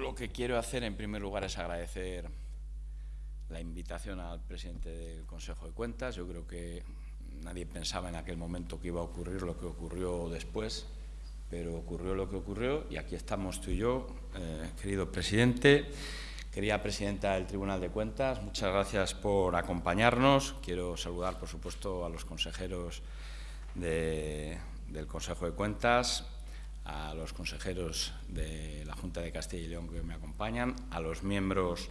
lo que quiero hacer en primer lugar es agradecer la invitación al presidente del Consejo de Cuentas. Yo creo que nadie pensaba en aquel momento que iba a ocurrir lo que ocurrió después, pero ocurrió lo que ocurrió y aquí estamos tú y yo, eh, querido presidente. Querida presidenta del Tribunal de Cuentas, muchas gracias por acompañarnos. Quiero saludar, por supuesto, a los consejeros del Consejo de Cuentas, a los consejeros de la Junta de Castilla y León que me acompañan, a los miembros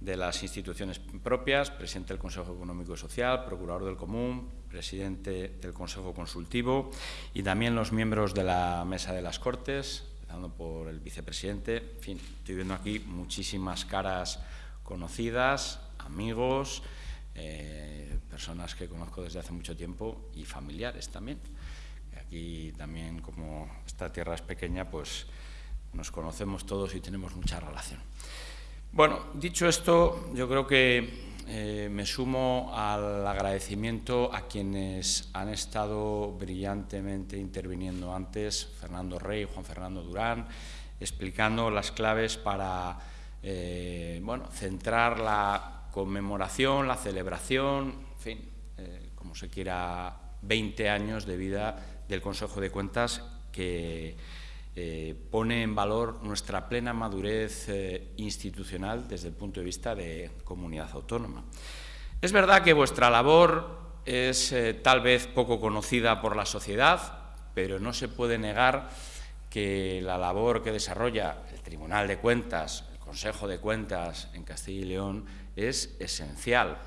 de las instituciones propias, presidente del Consejo Económico y Social, procurador del Común, presidente del Consejo Consultivo y también los miembros de la Mesa de las Cortes, empezando por el vicepresidente. En fin, estoy viendo aquí muchísimas caras conocidas, amigos, eh, personas que conozco desde hace mucho tiempo y familiares también. Aquí también, como esta tierra es pequeña, pues nos conocemos todos y tenemos mucha relación. Bueno, dicho esto, yo creo que eh, me sumo al agradecimiento a quienes han estado brillantemente interviniendo antes, Fernando Rey, Juan Fernando Durán, explicando las claves para eh, bueno, centrar la conmemoración, la celebración, en fin, eh, como se quiera, 20 años de vida del Consejo de Cuentas que eh, pone en valor nuestra plena madurez eh, institucional desde el punto de vista de comunidad autónoma. Es verdad que vuestra labor es eh, tal vez poco conocida por la sociedad, pero no se puede negar que la labor que desarrolla el Tribunal de Cuentas, el Consejo de Cuentas en Castilla y León es esencial,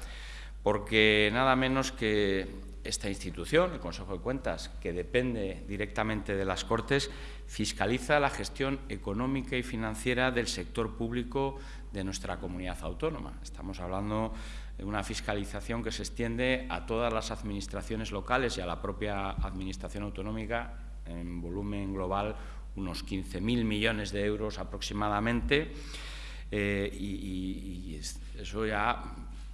porque nada menos que esta institución, el Consejo de Cuentas, que depende directamente de las Cortes, fiscaliza la gestión económica y financiera del sector público de nuestra comunidad autónoma. Estamos hablando de una fiscalización que se extiende a todas las administraciones locales y a la propia Administración autonómica, en volumen global unos 15.000 millones de euros aproximadamente, eh, y, eso ya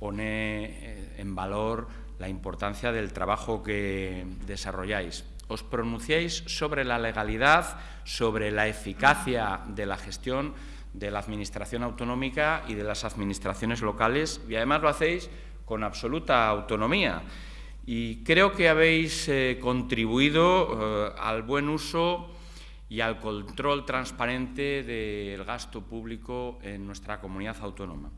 pone eh, en valor la importancia del trabajo que desarrolláis. Os pronunciáis sobre la legalidad, sobre la eficacia de la gestión de la Administración autonómica y de las administraciones locales y además lo hacéis con absoluta autonomía. Y creo que habéis eh, contribuido eh, al buen uso y al control transparente del gasto público en nuestra comunidad autónoma.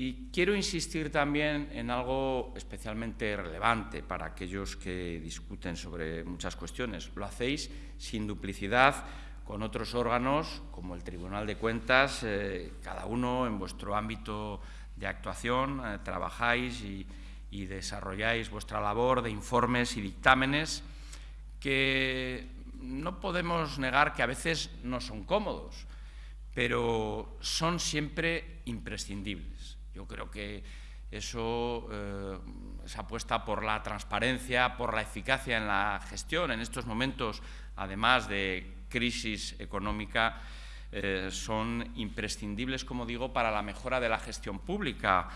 Y quiero insistir también en algo especialmente relevante para aquellos que discuten sobre muchas cuestiones. Lo hacéis sin duplicidad con otros órganos, como el Tribunal de Cuentas, eh, cada uno en vuestro ámbito de actuación, eh, trabajáis y, y desarrolláis vuestra labor de informes y dictámenes que no podemos negar que a veces no son cómodos, pero son siempre imprescindibles. Yo creo que eso, eh, esa apuesta por la transparencia, por la eficacia en la gestión en estos momentos, además de crisis económica, eh, son imprescindibles, como digo, para la mejora de la gestión pública,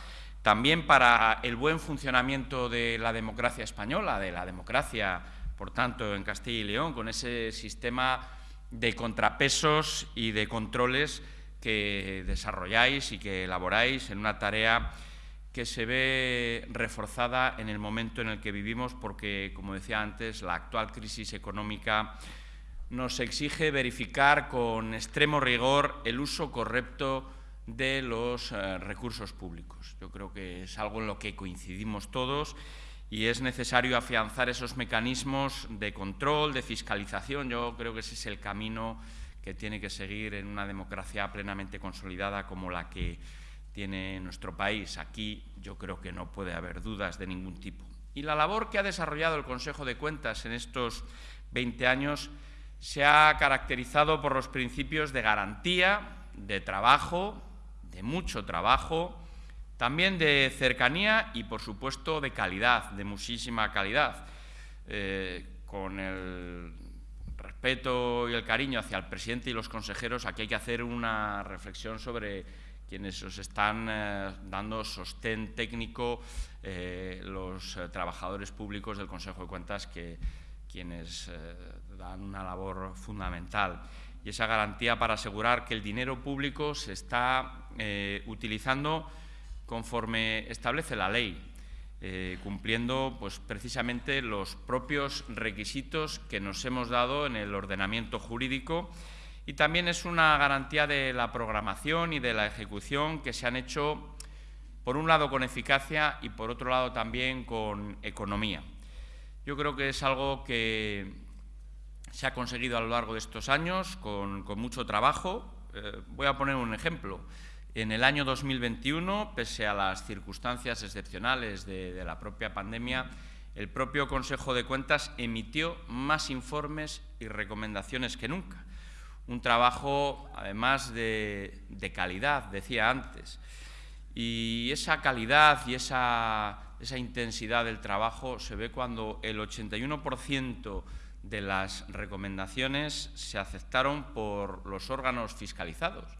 también para el buen funcionamiento de la democracia española, de la democracia, por tanto, en Castilla y León, con ese sistema de contrapesos y de controles que desarrolláis y que elaboráis en una tarea que se ve reforzada en el momento en el que vivimos porque, como decía antes, la actual crisis económica nos exige verificar con extremo rigor el uso correcto de los eh, recursos públicos. Yo creo que es algo en lo que coincidimos todos y es necesario afianzar esos mecanismos de control, de fiscalización. Yo creo que ese es el camino que tiene que seguir en una democracia plenamente consolidada como la que tiene nuestro país. Aquí yo creo que no puede haber dudas de ningún tipo. Y la labor que ha desarrollado el Consejo de Cuentas en estos 20 años se ha caracterizado por los principios de garantía, de trabajo, de mucho trabajo, también de cercanía y, por supuesto, de calidad, de muchísima calidad. Eh, con el respeto y el cariño hacia el presidente y los consejeros, aquí hay que hacer una reflexión sobre quienes os están eh, dando sostén técnico, eh, los eh, trabajadores públicos del Consejo de Cuentas, que quienes dan una labor fundamental. y esa garantía para asegurar que el dinero público se está utilizando conforme establece la ley, eh, cumpliendo pues, precisamente los propios requisitos que nos hemos dado en el ordenamiento jurídico y también es una garantía de la programación y de la ejecución que se han hecho, por un lado, con eficacia y, por otro lado, también con economía. Yo creo que es algo que se ha conseguido a lo largo de estos años con, mucho trabajo. Eh, voy a poner un ejemplo. En el año 2021, pese a las circunstancias excepcionales de, la propia pandemia, el propio Consejo de Cuentas emitió más informes y recomendaciones que nunca. Un trabajo, además, de, calidad, decía antes. Y esa calidad y esa, intensidad del trabajo se ve cuando el 81% de las recomendaciones se aceptaron por los órganos fiscalizados.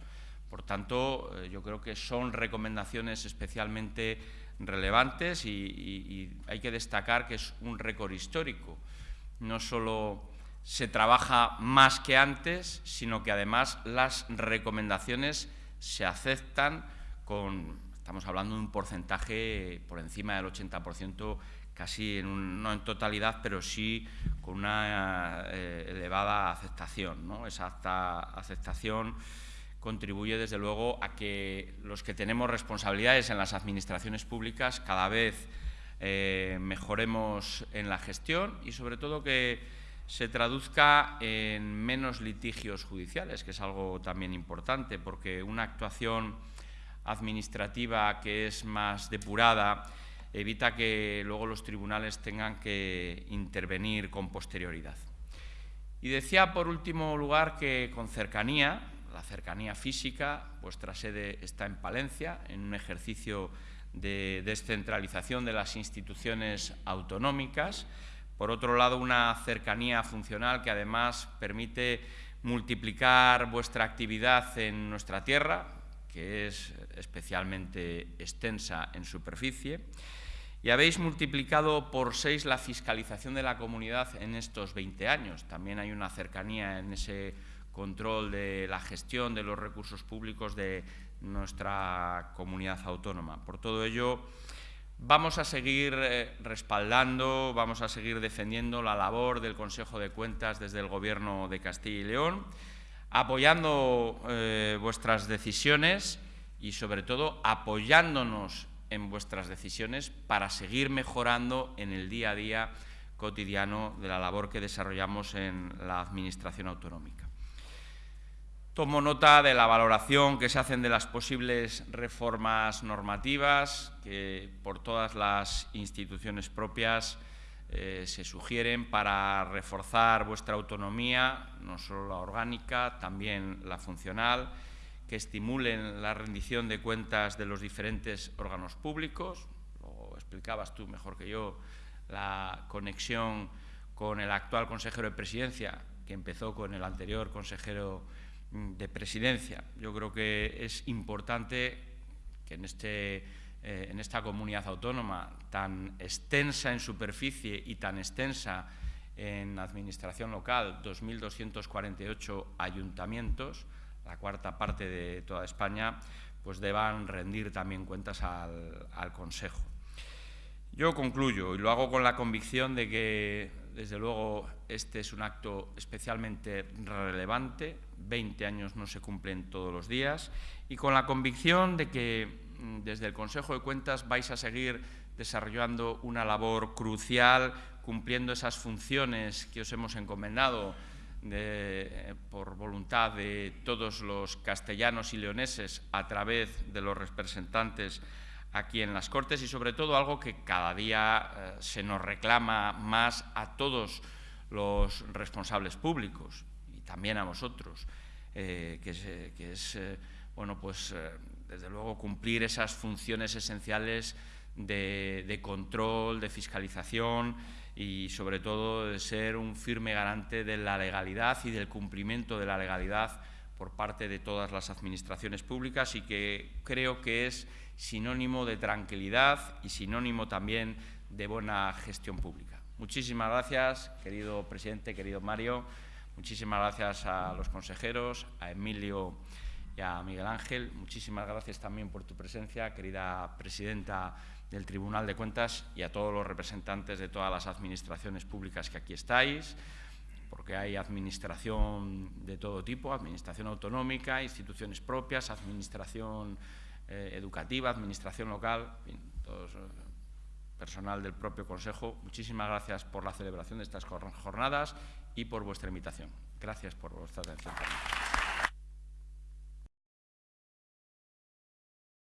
Por tanto, eh, yo creo que son recomendaciones especialmente relevantes y, hay que destacar que es un récord histórico. No solo se trabaja más que antes, sino que además las recomendaciones se aceptan con, estamos hablando de un porcentaje por encima del 80%, casi en no en totalidad, pero sí con una eh, elevada aceptación. ¿no? Esa aceptación contribuye desde luego a que los que tenemos responsabilidades en las administraciones públicas cada vez eh, mejoremos en la gestión y sobre todo que se traduzca en menos litigios judiciales, que es algo también importante, porque una actuación administrativa que es más depurada evita que luego los tribunales tengan que intervenir con posterioridad. Y decía, por último lugar, que con cercanía, la cercanía física. Vuestra sede está en Palencia, en un ejercicio de descentralización de las instituciones autonómicas. Por otro lado, una cercanía funcional que además permite multiplicar vuestra actividad en nuestra tierra, que es especialmente extensa en superficie. Y habéis multiplicado por seis la fiscalización de la comunidad en estos 20 años. También hay una cercanía en ese control de la gestión de los recursos públicos de nuestra comunidad autónoma. Por todo ello, vamos a seguir eh, respaldando, vamos a seguir defendiendo la labor del Consejo de Cuentas desde el Gobierno de Castilla y León, apoyando eh, vuestras decisiones y, sobre todo, apoyándonos en vuestras decisiones para seguir mejorando en el día a día cotidiano de la labor que desarrollamos en la Administración autonómica. Tomo nota de la valoración que se hacen de las posibles reformas normativas que por todas las instituciones propias eh, se sugieren para reforzar vuestra autonomía, no solo la orgánica, también la funcional, que estimulen la rendición de cuentas de los diferentes órganos públicos. Lo explicabas tú mejor que yo, la conexión con el actual consejero de presidencia, que empezó con el anterior consejero de presidencia. Yo creo que es importante que en, este, eh, en esta comunidad autónoma tan extensa en superficie y tan extensa en administración local, 2.248 ayuntamientos, la cuarta parte de toda España, pues deban rendir también cuentas al Consejo. Yo concluyo y lo hago con la convicción de que desde luego, este es un acto especialmente relevante. 20 años no se cumplen todos los días. Y con la convicción de que mm, desde el Consejo de Cuentas vais a seguir desarrollando una labor crucial, cumpliendo esas funciones que os hemos encomendado por voluntad de todos los castellanos y leoneses a través de los representantes aquí en las Cortes y sobre todo algo que cada día eh, se nos reclama más a todos los responsables públicos y también a vosotros, eh, que es, eh, bueno, pues, desde luego cumplir esas funciones esenciales de, de, control, de fiscalización y sobre todo de ser un firme garante de la legalidad y del cumplimiento de la legalidad por parte de todas las administraciones públicas y que creo que es sinónimo de tranquilidad y sinónimo también de buena gestión pública. Muchísimas gracias, querido presidente, querido Mario. Muchísimas gracias a los consejeros, a Emilio y a Miguel Ángel. Muchísimas gracias también por tu presencia, querida presidenta del Tribunal de Cuentas y a todos los representantes de todas las administraciones públicas que aquí estáis, porque hay administración de todo tipo, administración autonómica, instituciones propias, administración eh, educativa, administración local, todos, eh, personal del propio Consejo. Muchísimas gracias por la celebración de estas jornadas y por vuestra invitación. Gracias por vuestra atención.